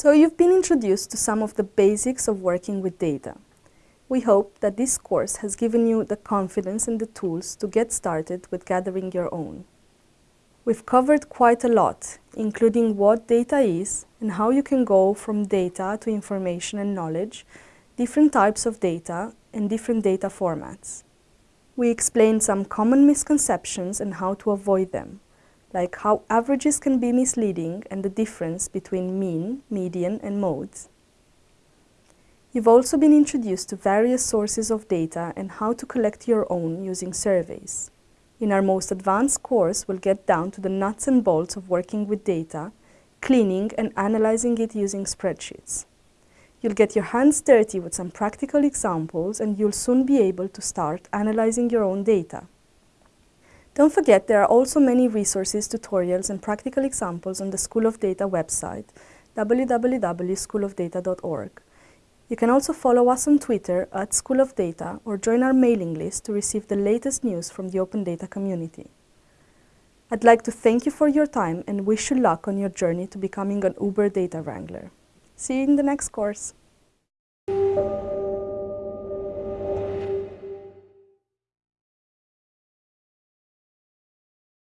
So you've been introduced to some of the basics of working with data. We hope that this course has given you the confidence and the tools to get started with gathering your own. We've covered quite a lot, including what data is and how you can go from data to information and knowledge, different types of data and different data formats. We explained some common misconceptions and how to avoid them like how averages can be misleading and the difference between mean, median and modes. You've also been introduced to various sources of data and how to collect your own using surveys. In our most advanced course, we'll get down to the nuts and bolts of working with data, cleaning and analyzing it using spreadsheets. You'll get your hands dirty with some practical examples and you'll soon be able to start analyzing your own data. Don't forget there are also many resources, tutorials and practical examples on the School of Data website www.schoolofdata.org. You can also follow us on Twitter at School of Data or join our mailing list to receive the latest news from the Open Data community. I'd like to thank you for your time and wish you luck on your journey to becoming an Uber Data Wrangler. See you in the next course.